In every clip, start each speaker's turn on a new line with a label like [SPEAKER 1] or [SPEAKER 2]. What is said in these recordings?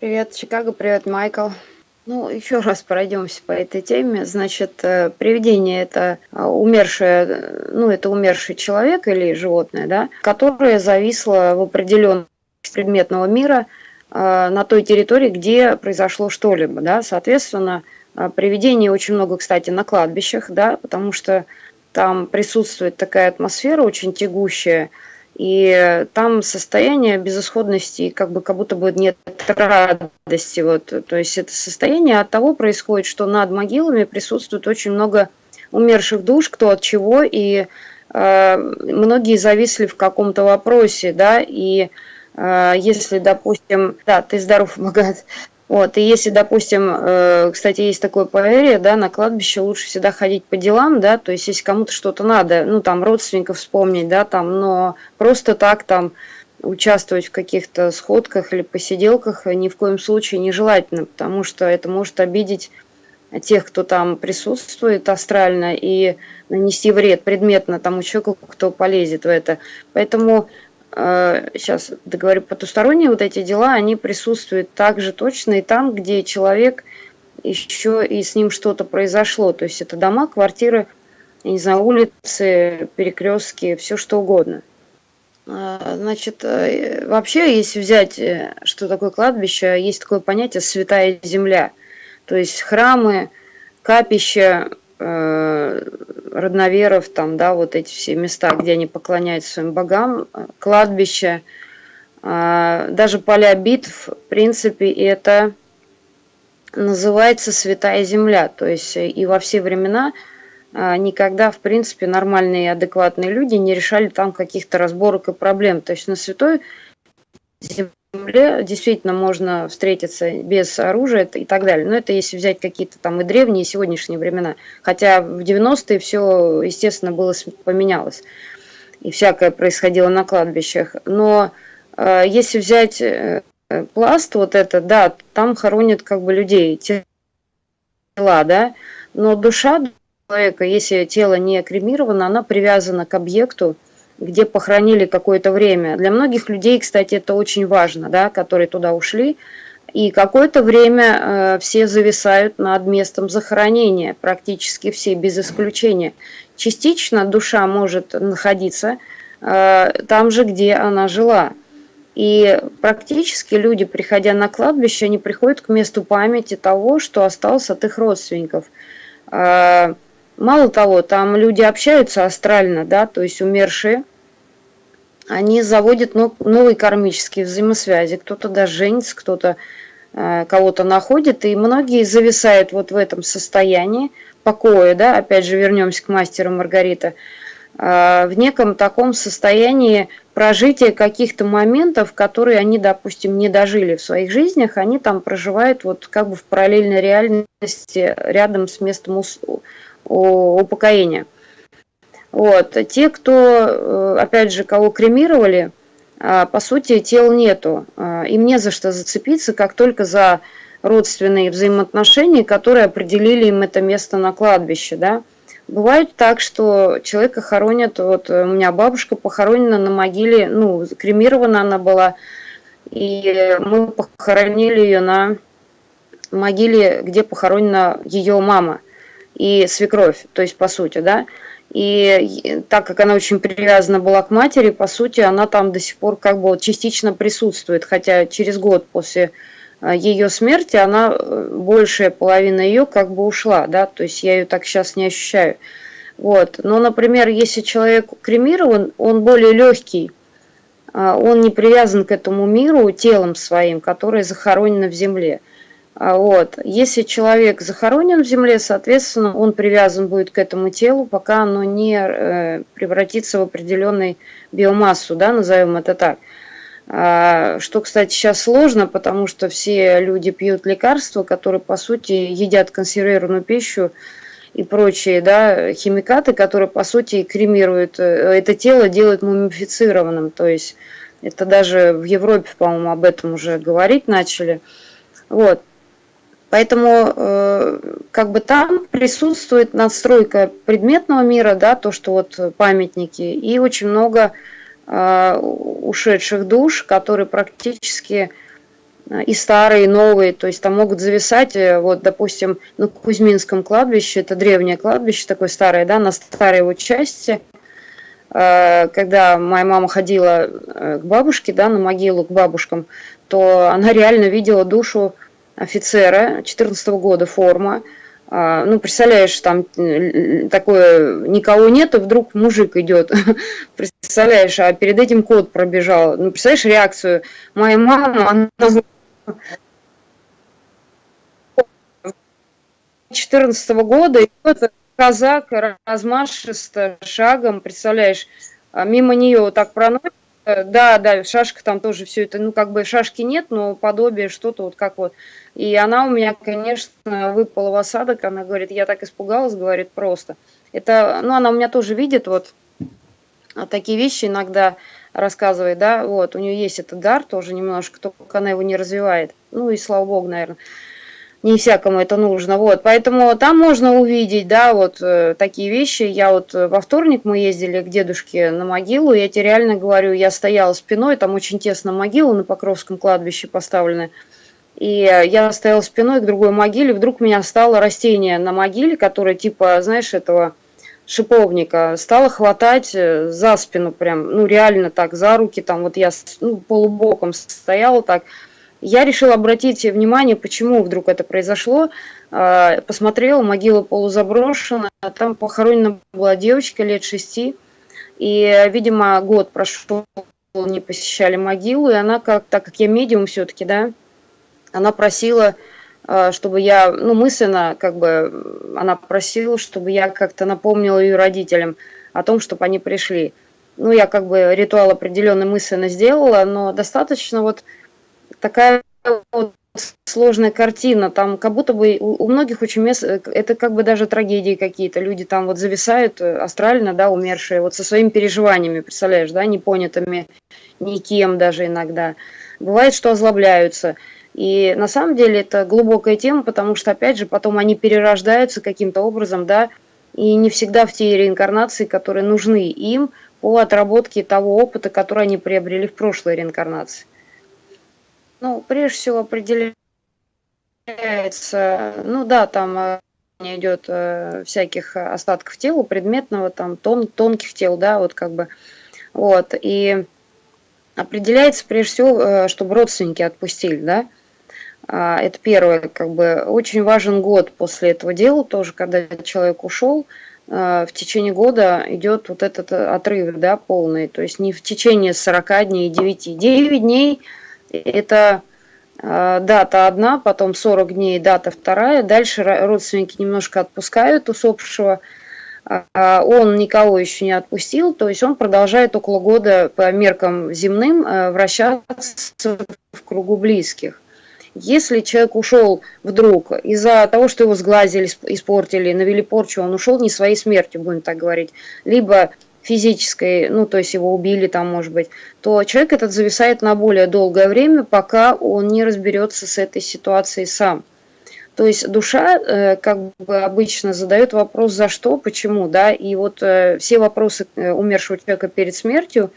[SPEAKER 1] Привет, Чикаго, привет, Майкл. Ну, еще раз пройдемся по этой теме. Значит, э, привидение – это э, умершее, ну, это умерший человек или животное, да, которое зависло в определенном предметного мира э, на той территории, где произошло что-либо, да. Соответственно, привидений очень много, кстати, на кладбищах, да, потому что там присутствует такая атмосфера очень тягущая, и там состояние безысходности, как бы как будто бы нет радости. Вот. То есть это состояние от того происходит, что над могилами присутствует очень много умерших душ, кто от чего, и э, многие зависли в каком-то вопросе, да, и э, если, допустим, да, ты здоров, богат, вот, и если, допустим, э, кстати, есть такое поверье, да, на кладбище лучше всегда ходить по делам, да, то есть если кому-то что-то надо, ну, там, родственников вспомнить, да, там, но просто так там участвовать в каких-то сходках или посиделках ни в коем случае нежелательно, потому что это может обидеть тех, кто там присутствует астрально, и нанести вред предметно тому человеку, кто полезет в это. Поэтому сейчас договорю, потусторонние вот эти дела, они присутствуют также точно и там, где человек еще и с ним что-то произошло. То есть это дома, квартиры, я не знаю, улицы, перекрестки, все что угодно. А, значит, э, вообще, если взять, э, что такое кладбище, есть такое понятие «святая земля». То есть храмы, капища, э, родноверов, там, да, вот эти все места, где они поклоняются своим богам, кладбища, а, даже поля битв, в принципе, это называется святая земля. То есть и во все времена никогда, в принципе, нормальные адекватные люди не решали там каких-то разборок и проблем. То есть на святой земле земле действительно можно встретиться без оружия и так далее. Но это если взять какие-то там и древние, и сегодняшние времена. Хотя в 90-е все, естественно, было поменялось. И всякое происходило на кладбищах. Но э, если взять э, пласт вот это, да, там хоронят как бы людей, тела, да, но душа человека, если тело не кремировано, она привязана к объекту, где похоронили какое-то время. Для многих людей, кстати, это очень важно, да, которые туда ушли. И какое-то время э, все зависают над местом захоронения, практически все, без исключения. Частично душа может находиться э, там же, где она жила. И практически люди, приходя на кладбище, они приходят к месту памяти того, что осталось от их родственников. Э, мало того, там люди общаются астрально, да, то есть умершие, они заводят новые кармические взаимосвязи. Кто-то даже женится, кто-то э, кого-то находит, и многие зависают вот в этом состоянии покоя, да, опять же вернемся к мастеру Маргарита, э, в неком таком состоянии прожития каких-то моментов, которые они, допустим, не дожили в своих жизнях, они там проживают вот как бы в параллельной реальности рядом с местом упокоения. Вот. Те, кто, э, опять же, кого кремировали, а, по сути, тел нету. А, им не за что зацепиться, как только за родственные взаимоотношения, которые определили им это место на кладбище. Да? Бывает так, что человека хоронят, вот у меня бабушка похоронена на могиле, ну, кремирована она была, и мы похоронили ее на могиле, где похоронена ее мама и свекровь, то есть по сути, да. И так как она очень привязана была к матери, по сути, она там до сих пор как бы частично присутствует, хотя через год после э, ее смерти она, э, большая половина ее как бы ушла, да, то есть я ее так сейчас не ощущаю. Вот. Но, например, если человек кремирован, он более легкий, а, он не привязан к этому миру телом своим, которое захоронено в земле. А, вот. Если человек захоронен в земле, соответственно, он привязан будет к этому телу, пока оно не э, превратится в определенную биомассу, да, назовем это так. А, что, кстати, сейчас сложно, потому что все люди пьют лекарства, которые, по сути, едят консервированную пищу и прочие да, химикаты, которые, по сути, кремируют э, это тело, делают мумифицированным. То есть это даже в Европе, по-моему, об этом уже говорить начали. Вот. Поэтому э, как бы там присутствует надстройка предметного мира, да, то, что вот памятники, и очень много э, ушедших душ, которые практически и старые, и новые, то есть там могут зависать, вот, допустим, на Кузьминском кладбище, это древнее кладбище, такое старое, да, на старой его части, когда моя мама ходила к бабушке, да, на могилу к бабушкам, то она реально видела душу офицера 14 -го года, форма, а, ну, представляешь, там такое, никого нет, и вдруг мужик идет, представляешь, а перед этим кот пробежал, ну, представляешь реакцию, моя мама, она 14 -го года идет казак размашисто шагом, представляешь, а мимо нее вот так проносит, да, да, шашка там тоже все это, ну, как бы шашки нет, но подобие что-то вот как вот. И она у меня, конечно, выпала в осадок, она говорит, я так испугалась, говорит, просто. Это, ну, она у меня тоже видит вот такие вещи иногда рассказывает, да, вот, у нее есть этот дар тоже немножко, только она его не развивает. Ну, и слава богу, наверное не всякому это нужно, вот, поэтому там можно увидеть, да, вот э, такие вещи, я вот э, во вторник мы ездили к дедушке на могилу, я тебе реально говорю, я стояла спиной, там очень тесно могила на Покровском кладбище поставлена, и я стояла спиной к другой могиле, вдруг меня стало растение на могиле, которое типа, знаешь, этого шиповника, стало хватать э, за спину прям, ну реально так, за руки, там вот я ну, полубоком стояла так, я решила обратить внимание, почему вдруг это произошло. А, посмотрела, могила полузаброшена, там похоронена была девочка лет шести, и, видимо, год прошел, не посещали могилу, и она, как, так как я медиум все-таки, да, она просила, а, чтобы я, ну, мысленно, как бы, она просила, чтобы я как-то напомнила ее родителям о том, чтобы они пришли. Ну, я как бы ритуал определенно мысленно сделала, но достаточно вот такая вот сложная картина, там как будто бы у, у многих очень мест, э, это как бы даже трагедии какие-то, люди там вот зависают э, астрально, да, умершие, вот со своими переживаниями, представляешь, да, непонятыми никем даже иногда. Бывает, что озлобляются. И на самом деле это глубокая тема, потому что, опять же, потом они перерождаются каким-то образом, да, и не всегда в те реинкарнации, которые нужны им по отработке того опыта, который они приобрели в прошлой реинкарнации. Ну, прежде всего определяется, ну да, там э, идет э, всяких остатков тела, предметного, там тон, тонких тел, да, вот как бы, вот, и определяется прежде всего, э, чтобы родственники отпустили, да, а, это первое, как бы, очень важен год после этого дела тоже, когда человек ушел, в течение года идет вот этот отрыв, да, полный, то есть не в течение 40 дней, 9, 9 дней – это а, дата одна, потом 40 дней дата вторая. Дальше родственники немножко отпускают усопшего. А, он никого еще не отпустил, то есть он продолжает около года по меркам земным а, вращаться в кругу близких. Если человек ушел вдруг из-за того, что его сглазили, испортили, навели порчу, он ушел не своей смертью, будем так говорить, либо физической, ну, то есть его убили там, может быть, то человек этот зависает на более долгое время, пока он не разберется с этой ситуацией сам. То есть душа, э, как бы обычно, задает вопрос «за что?», «почему?», да, и вот э, все вопросы э, умершего человека перед смертью,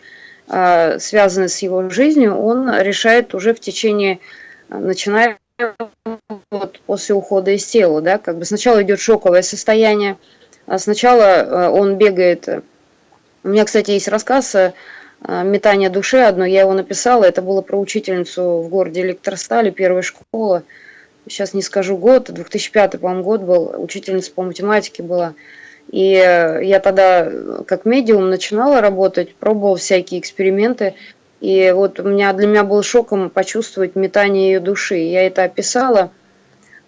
[SPEAKER 1] связанные с его жизнью, он решает уже в течение, начиная вот после ухода из тела, да, как бы сначала идет шоковое состояние, а сначала он бегает у меня, кстати, есть рассказ э, «Метание души» одно, я его написала, это было про учительницу в городе Электростали, первая школа, сейчас не скажу год, 2005, по-моему, год был, учительница по математике была. И э, я тогда как медиум начинала работать, пробовала всякие эксперименты, и вот у меня, для меня был шоком почувствовать метание ее души. Я это описала,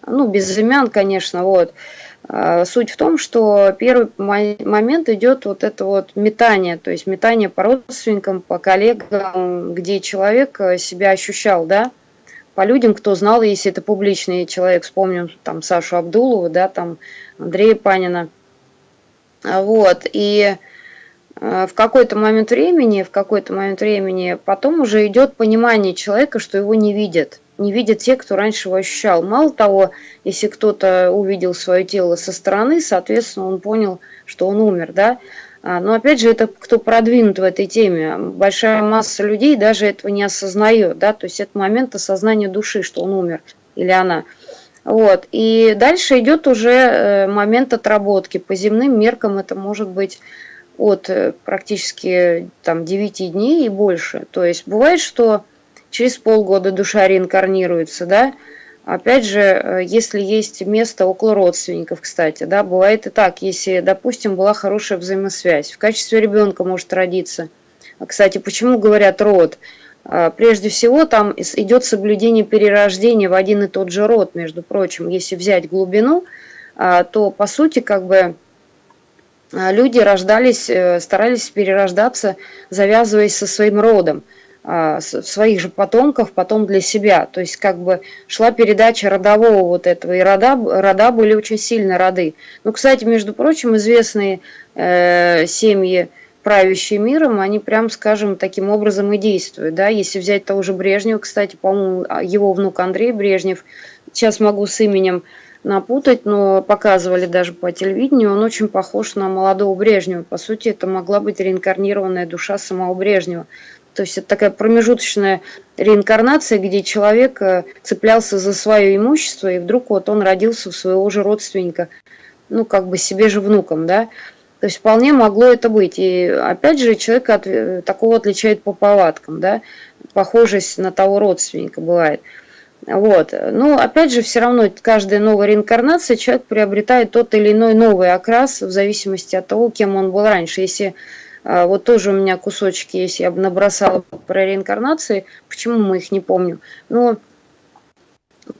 [SPEAKER 1] ну, без имен, конечно, вот. А, суть в том, что первый момент идет вот это вот метание, то есть метание по родственникам, по коллегам, где человек э, себя ощущал, да, по людям, кто знал, если это публичный человек, вспомним там Сашу Абдулову, да, там Андрея Панина, а, вот, и э, в какой-то момент времени, в какой-то момент времени потом уже идет понимание человека, что его не видят – не видят те, кто раньше его ощущал. Мало того, если кто-то увидел свое тело со стороны, соответственно, он понял, что он умер, да. А, но опять же, это кто продвинут в этой теме. Большая масса людей даже этого не осознает, да, то есть это момент осознания души, что он умер или она. Вот. И дальше идет уже э, момент отработки. По земным меркам это может быть от э, практически там 9 дней и больше. То есть бывает, что через полгода душа реинкарнируется, да, Опять же, э, если есть место около родственников, кстати, да, бывает и так, если, допустим, была хорошая взаимосвязь, в качестве ребенка может родиться. Кстати, почему говорят род? А, прежде всего, там идет соблюдение перерождения в один и тот же род, между прочим. Если взять глубину, а, то, по сути, как бы а, люди рождались, э, старались перерождаться, завязываясь со своим родом. А, своих же потомков потом для себя. То есть как бы шла передача родового вот этого, и рода, рода были очень сильно роды. Ну, кстати, между прочим, известные э, семьи, правящие миром, они прям, скажем, таким образом и действуют. Да? Если взять того же Брежнева, кстати, по-моему, а, его внук Андрей Брежнев, сейчас могу с именем напутать, но показывали даже по телевидению, он очень похож на молодого Брежнева. По сути, это могла быть реинкарнированная душа самого Брежнева. То есть это такая промежуточная реинкарнация, где человек э, цеплялся за свое имущество, и вдруг вот он родился в своего же родственника, ну, как бы себе же внуком, да. То есть вполне могло это быть. И опять же, человека от, э, такого отличает по повадкам, да, похожесть на того родственника бывает. Вот. Но опять же, все равно каждая новая реинкарнация человек приобретает тот или иной новый окрас в зависимости от того, кем он был раньше. Если вот тоже у меня кусочки есть, я бы набросала про реинкарнации. Почему мы их не помним? Ну,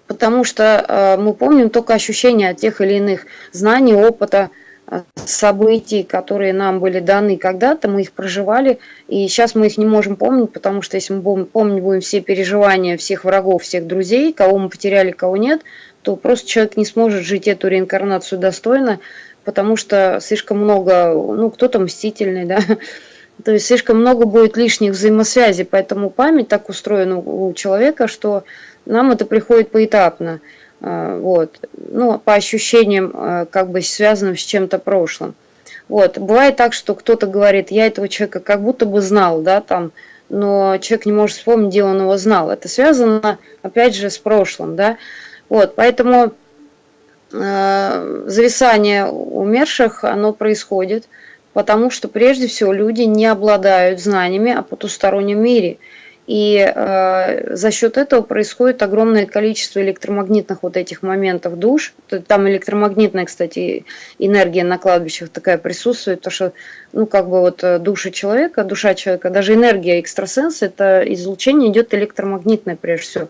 [SPEAKER 1] потому что а, мы помним только ощущения от тех или иных знаний, опыта, а, событий, которые нам были даны когда-то, мы их проживали, и сейчас мы их не можем помнить, потому что если мы будем, помнить будем все переживания всех врагов, всех друзей, кого мы потеряли, кого нет, то просто человек не сможет жить эту реинкарнацию достойно, потому что слишком много, ну, кто-то мстительный, да, то есть слишком много будет лишних взаимосвязей, поэтому память так устроена у человека, что нам это приходит поэтапно, а, вот, ну, по ощущениям, а, как бы связанным с чем-то прошлым. Вот, бывает так, что кто-то говорит, я этого человека как будто бы знал, да, там, но человек не может вспомнить, где он его знал. Это связано, опять же, с прошлым, да, вот, поэтому Э, зависание умерших, оно происходит, потому что прежде всего люди не обладают знаниями о потустороннем мире. И э, за счет этого происходит огромное количество электромагнитных вот этих моментов душ. Там электромагнитная, кстати, энергия на кладбищах такая присутствует, потому что, ну, как бы вот э, душа человека, душа человека, даже энергия экстрасенса, это излучение идет электромагнитное прежде всего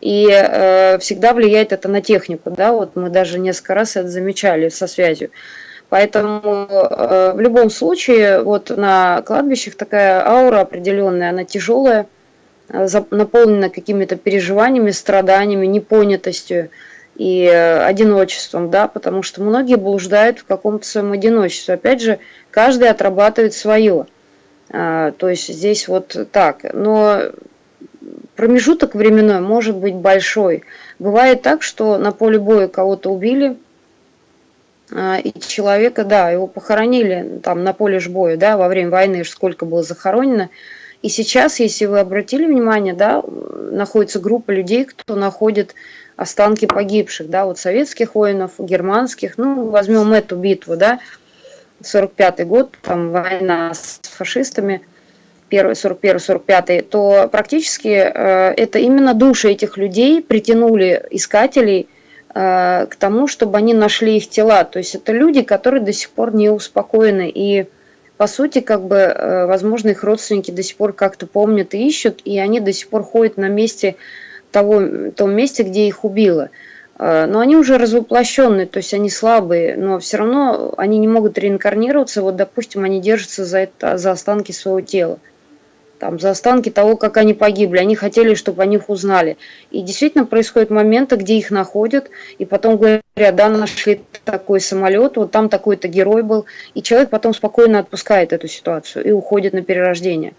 [SPEAKER 1] и э, всегда влияет это на технику, да, вот мы даже несколько раз это замечали со связью. Поэтому э, в любом случае вот на кладбищах такая аура определенная, она тяжелая, э, наполнена какими-то переживаниями, страданиями, непонятостью и э, одиночеством, да, потому что многие блуждают в каком-то своем одиночестве. Опять же, каждый отрабатывает свое. А, то есть здесь вот так. Но промежуток временной может быть большой. Бывает так, что на поле боя кого-то убили, а, и человека, да, его похоронили там на поле боя, да, во время войны сколько было захоронено. И сейчас, если вы обратили внимание, да, находится группа людей, кто находит останки погибших, да, вот советских воинов, германских, ну, возьмем эту битву, да, 45 год, там война с фашистами – 41-45, то практически э, это именно души этих людей притянули искателей э, к тому, чтобы они нашли их тела. То есть это люди, которые до сих пор не успокоены. И по сути, как бы, э, возможно, их родственники до сих пор как-то помнят и ищут, и они до сих пор ходят на месте того, том месте, где их убило. Но они уже развоплощенные, то есть они слабые, но все равно они не могут реинкарнироваться. Вот, допустим, они держатся за, это, за останки своего тела там, за останки того, как они погибли. Они хотели, чтобы о них узнали. И действительно происходят моменты, где их находят, и потом говорят, да, нашли такой самолет, вот там такой-то герой был, и человек потом спокойно отпускает эту ситуацию и уходит на перерождение.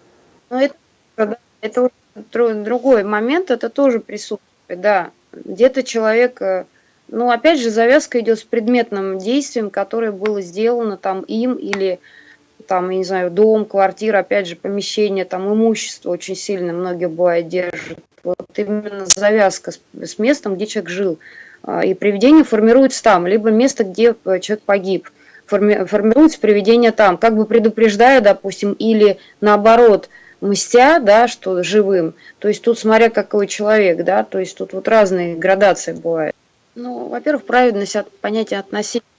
[SPEAKER 1] Но это, это другой момент, это тоже присутствует, да. Где-то человек, э, ну, опять же, завязка идет с предметным действием, которое было сделано там им или там, я не знаю, дом, квартира, опять же, помещение, там, имущество очень сильно многие бывает держат. Вот именно завязка с, с местом, где человек жил. А, и привидение формируется там, либо место, где э, человек погиб. Форми, формируется привидение там, как бы предупреждая, допустим, или наоборот, мстя, да, что живым. То есть тут смотря какой человек, да, то есть тут вот разные градации бывают. Ну, во-первых, праведность от понятия относительно.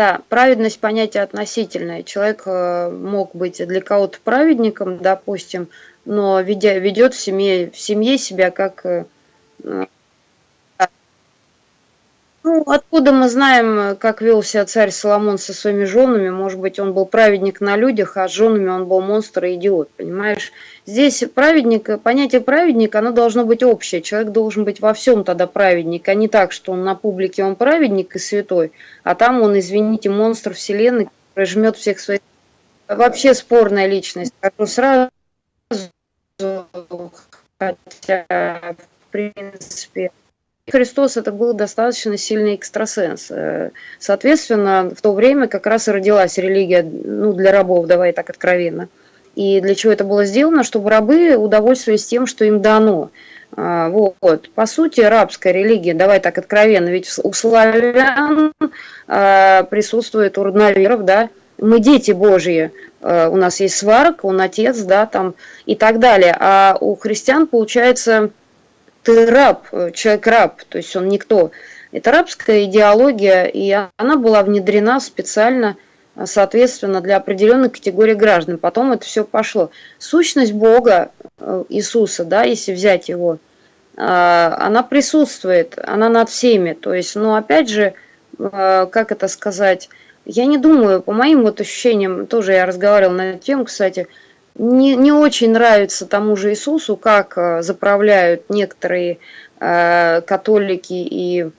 [SPEAKER 1] Да, праведность понятие относительное. Человек э, мог быть для кого-то праведником, допустим, но ведя, ведет в семье, в семье себя как э, ну, откуда мы знаем, как вел себя царь Соломон со своими женами? Может быть, он был праведник на людях, а с женами он был монстр и идиот, понимаешь? Здесь праведник, понятие праведника, оно должно быть общее. Человек должен быть во всем тогда праведник, а не так, что он на публике он праведник и святой, а там он, извините, монстр вселенной, который жмет всех своих... Вообще спорная личность. Скажу сразу, хотя, в принципе, Христос это был достаточно сильный экстрасенс. Э, соответственно, в то время как раз и родилась религия ну, для рабов, давай так откровенно. И для чего это было сделано? Чтобы рабы удовольствовались тем, что им дано. А, вот. По сути, рабская религия, давай так откровенно, ведь у славян а, присутствует у родноверов, да, мы дети Божьи, у нас есть сварок, он отец, да, там и так далее. А у христиан, получается, ты раб, э, человек раб, то есть он никто. Это рабская идеология, и она была внедрена специально, э, соответственно, для определенной категории граждан. Потом это все пошло. Сущность Бога, э, Иисуса, да, если взять его, она присутствует, она над всеми. То есть, ну, опять же, как это сказать, я не думаю, по моим вот ощущениям, тоже я разговаривала на эту тему, кстати, не, не очень нравится тому же Иисусу, как э, заправляют некоторые э, католики и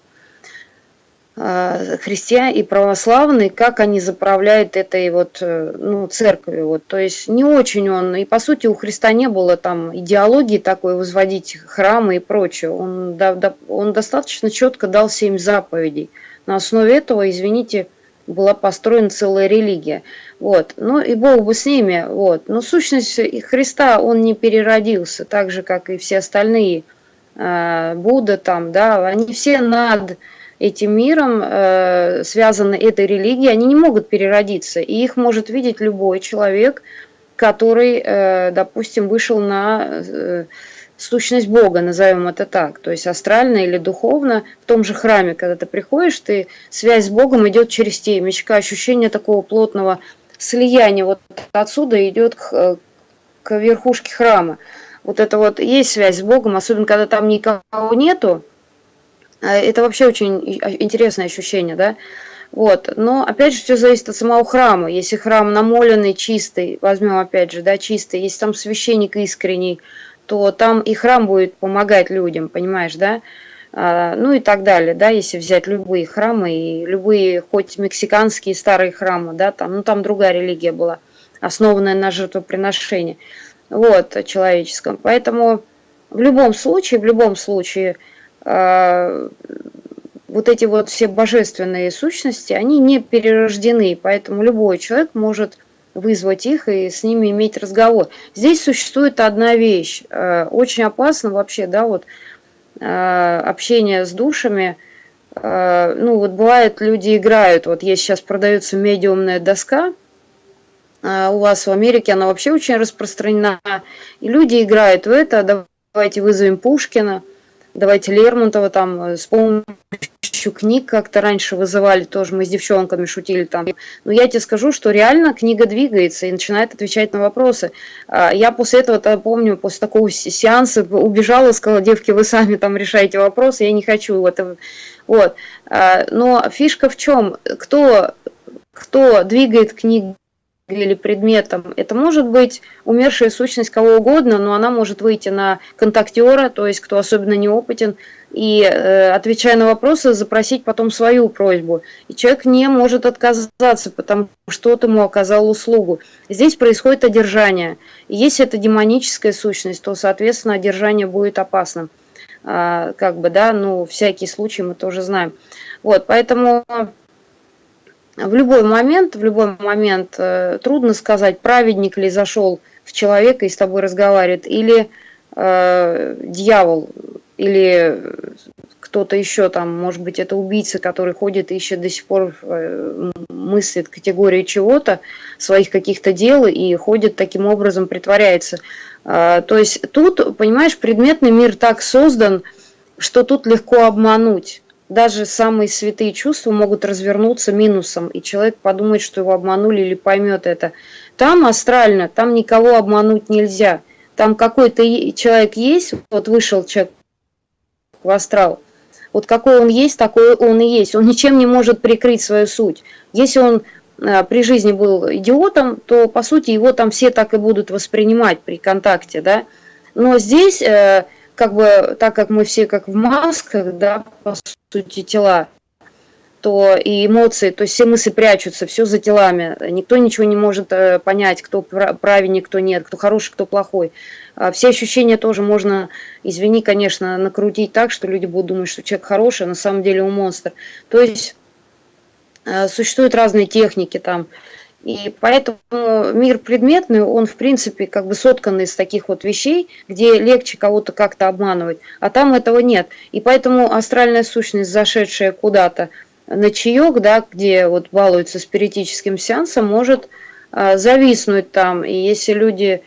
[SPEAKER 1] э, христиане и православные, как они заправляют этой вот, э, ну, церковью. Вот. То есть не очень он, и по сути у Христа не было там идеологии такой возводить храмы и прочее. Он, да, да, он достаточно четко дал семь заповедей. На основе этого, извините, была построена целая религия. Вот. Ну и Бог бы с ними. Вот. Но сущность Христа, он не переродился, так же, как и все остальные. Э, Будда там, да, они все над этим миром э, связаны этой религией, они не могут переродиться. И их может видеть любой человек, который, э, допустим, вышел на сущность Бога, назовем это так, то есть астрально или духовно, в том же храме, когда ты приходишь, ты, связь с Богом идет через темечко, ощущение такого плотного слияния, вот отсюда идет к, к верхушке храма. Вот это вот есть связь с Богом, особенно когда там никого нету, а это вообще очень интересное ощущение, да, вот. Но опять же все зависит от самого храма. Если храм намоленный, чистый, возьмем опять же, да, чистый, если там священник искренний, то там и храм будет помогать людям, понимаешь, да? А, ну и так далее, да, если взять любые храмы и любые, хоть мексиканские старые храмы, да, там, ну там другая религия была, основанная на жертвоприношении, вот, человеческом. Поэтому в любом случае, в любом случае, э, вот эти вот все божественные сущности, они не перерождены, поэтому любой человек может вызвать их и с ними иметь разговор. Здесь существует одна вещь, э, очень опасно вообще, да, вот э, общение с душами, э, ну вот бывает люди играют, вот есть сейчас продается медиумная доска, у вас в Америке она вообще очень распространена, и люди играют в это, давайте вызовем Пушкина, давайте Лермонтова там с помощью книг как-то раньше вызывали, тоже мы с девчонками шутили там. Но я тебе скажу, что реально книга двигается и начинает отвечать на вопросы. А, я после этого помню, после такого сеанса убежала, сказала, девки, вы сами там решаете вопросы, я не хочу это. Вот. А, но фишка в чем? Кто, кто двигает книги или предметом. Это может быть умершая сущность кого угодно, но она может выйти на контактера, то есть кто особенно неопытен, и, э, отвечая на вопросы, запросить потом свою просьбу. И человек не может отказаться, потому что тот ему оказал услугу. Здесь происходит одержание. И если это демоническая сущность, то, соответственно, одержание будет опасным. А, как бы, да, ну, всякий случай мы тоже знаем. Вот, поэтому в любой момент, в любой момент э, трудно сказать, праведник ли зашел в человека и с тобой разговаривает, или э, дьявол, или кто-то еще там, может быть, это убийца, который ходит и ищет до сих пор, э, мыслит категории чего-то, своих каких-то дел и ходит таким образом, притворяется. Э, то есть тут, понимаешь, предметный мир так создан, что тут легко обмануть даже самые святые чувства могут развернуться минусом, и человек подумает, что его обманули или поймет это. Там астрально, там никого обмануть нельзя. Там какой-то человек есть, вот вышел человек в астрал, вот какой он есть, такой он и есть. Он ничем не может прикрыть свою суть. Если он а, при жизни был идиотом, то по сути его там все так и будут воспринимать при контакте, да. Но здесь э, как бы, так как мы все как в масках, да, по сути, тела, то и эмоции, то есть все мысли прячутся, все за телами. Никто ничего не может э, понять, кто правильный, кто нет, кто хороший, кто плохой. А все ощущения тоже можно, извини, конечно, накрутить так, что люди будут думать, что человек хороший, а на самом деле он монстр. То есть э, существуют разные техники там. И поэтому мир предметный, он в принципе как бы соткан из таких вот вещей, где легче кого-то как-то обманывать, а там этого нет. И поэтому астральная сущность, зашедшая куда-то на чаек, да, где вот балуется спиритическим сеансом, может а, зависнуть там. И если люди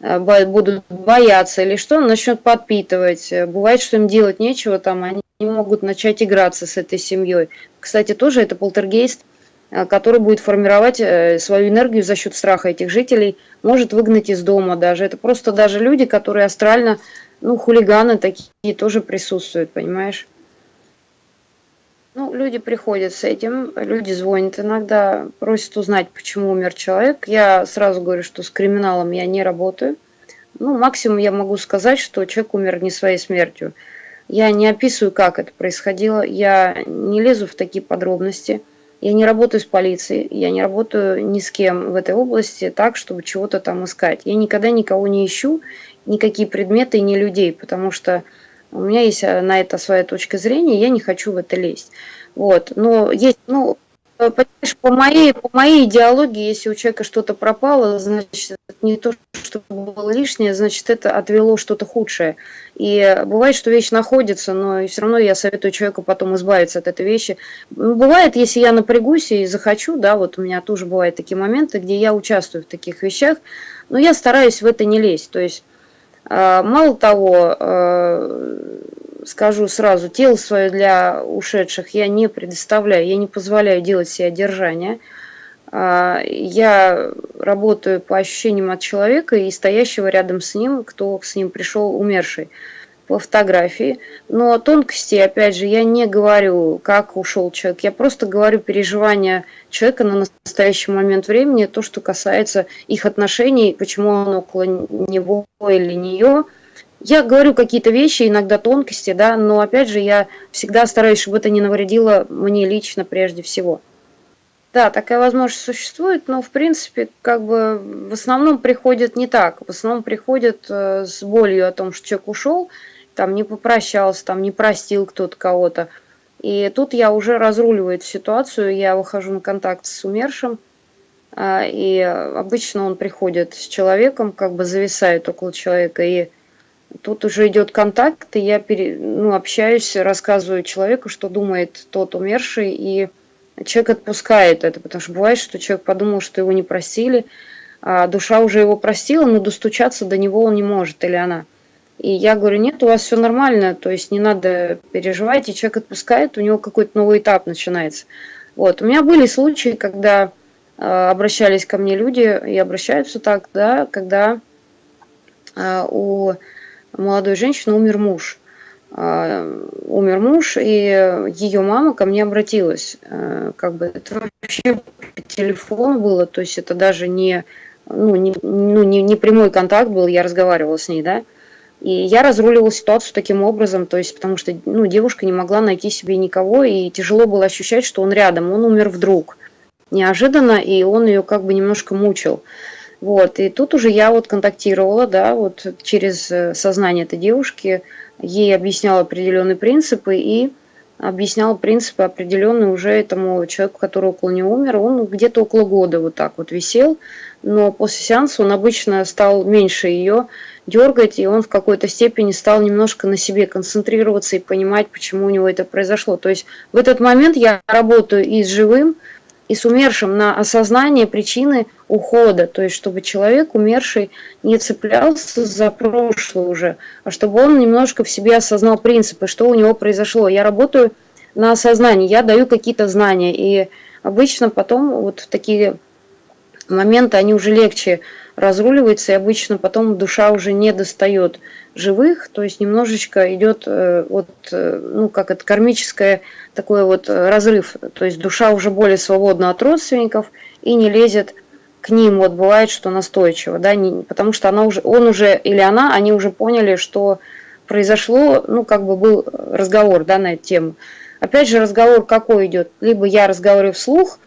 [SPEAKER 1] а, будут бояться или что, начнут подпитывать. Бывает, что им делать нечего, там они могут начать играться с этой семьей. Кстати, тоже это полтергейст Э, который будет формировать э, свою энергию за счет страха этих жителей, может выгнать из дома даже. Это просто даже люди, которые астрально, ну, хулиганы такие тоже присутствуют, понимаешь? Ну, люди приходят с этим, люди звонят иногда, просят узнать, почему умер человек. Я сразу говорю, что с криминалом я не работаю. Ну, максимум я могу сказать, что человек умер не своей смертью. Я не описываю, как это происходило, я не лезу в такие подробности – я не работаю с полицией, я не работаю ни с кем в этой области так, чтобы чего-то там искать. Я никогда никого не ищу, никакие предметы и не людей, потому что у меня есть э, на это своя точка зрения, я не хочу в это лезть. Вот. Но есть, ну, Понимаешь, по моей, по моей идеологии, если у человека что-то пропало, значит, не то, что было лишнее, значит, это отвело что-то худшее. И бывает, что вещь находится, но все равно я советую человеку потом избавиться от этой вещи. Бывает, если я напрягусь и захочу, да, вот у меня тоже бывают такие моменты, где я участвую в таких вещах, но я стараюсь в это не лезть. То есть, а, мало того, а, скажу сразу, тело свое для ушедших я не предоставляю, я не позволяю делать себе одержание. А, я работаю по ощущениям от человека и стоящего рядом с ним, кто с ним пришел умерший по фотографии. Но тонкости, опять же, я не говорю, как ушел человек. Я просто говорю переживания человека на настоящий момент времени, то, что касается их отношений, почему он около него или нее – я говорю какие-то вещи, иногда тонкости, да, но опять же я всегда стараюсь, чтобы это не навредило мне лично прежде всего. Да, такая возможность существует, но в принципе как бы в основном приходит не так. В основном приходит э, с болью о том, что человек ушел, там не попрощался, там не простил кто-то кого-то. И тут я уже разруливаю эту ситуацию, я выхожу на контакт с умершим, э, и обычно он приходит с человеком, как бы зависает около человека и Тут уже идет контакт, и я пере, ну, общаюсь, рассказываю человеку, что думает тот умерший, и человек отпускает это, потому что бывает, что человек подумал, что его не простили, а душа уже его простила, но достучаться до него он не может, или она. И я говорю, нет, у вас все нормально, то есть не надо переживать, и человек отпускает, у него какой-то новый этап начинается. Вот. У меня были случаи, когда э, обращались ко мне люди, и обращаются так, да, когда э, у молодой женщины умер муж. А, умер муж, и ее мама ко мне обратилась. А, как бы это вообще по телефону было, то есть это даже не, ну, не, ну, не, не прямой контакт был, я разговаривала с ней, да. И я разруливала ситуацию таким образом, то есть потому что ну, девушка не могла найти себе никого, и тяжело было ощущать, что он рядом, он умер вдруг, неожиданно, и он ее как бы немножко мучил. Вот, и тут уже я вот контактировала, да, вот через э, сознание этой девушки, ей объясняла определенные принципы, и объяснял принципы определенные уже этому человеку, который около него умер. Он где-то около года вот так вот висел, но после сеанса он обычно стал меньше ее дергать, и он в какой-то степени стал немножко на себе концентрироваться и понимать, почему у него это произошло. То есть в этот момент я работаю и с живым, и с умершим на осознание причины ухода, то есть чтобы человек умерший не цеплялся за прошлое уже, а чтобы он немножко в себе осознал принципы, что у него произошло. Я работаю на осознании, я даю какие-то знания, и обычно потом вот такие моменты они уже легче разруливаются, и обычно потом душа уже не достает живых, то есть немножечко идет э, вот, э, ну, как это, кармическое такой вот разрыв, то есть душа уже более свободна от родственников и не лезет к ним, вот бывает, что настойчиво, да, не, потому что она уже, он уже или она, они уже поняли, что произошло, ну, как бы был разговор, да, на эту тему. Опять же, разговор какой идет? Либо я разговариваю вслух,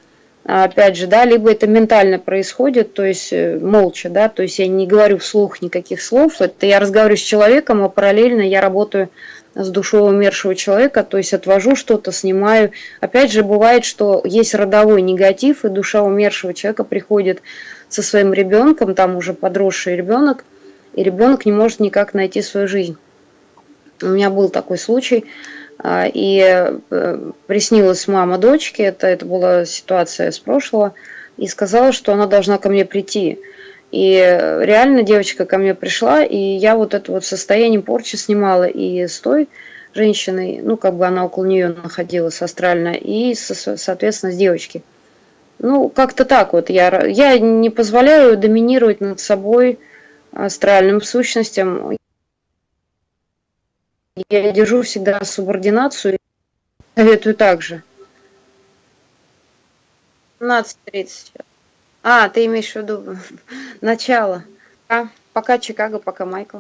[SPEAKER 1] опять же, да, либо это ментально происходит, то есть э, молча, да, то есть я не говорю вслух никаких слов, это я разговариваю с человеком, а параллельно я работаю с душой умершего человека, то есть отвожу что-то, снимаю. Опять же, бывает, что есть родовой негатив, и душа умершего человека приходит со своим ребенком, там уже подросший ребенок, и ребенок не может никак найти свою жизнь. У меня был такой случай, а, и э, приснилась мама дочки, это, это была ситуация с прошлого, и сказала, что она должна ко мне прийти. И реально девочка ко мне пришла, и я вот это вот состояние порчи снимала и с той женщиной, ну, как бы она около нее находилась астрально, и, соответственно, с девочки. Ну, как-то так вот. Я, я не позволяю доминировать над собой астральным сущностям. Я держу всегда субординацию. Советую также. 15.30. А, ты имеешь в виду начало. А, пока Чикаго, пока Майкл.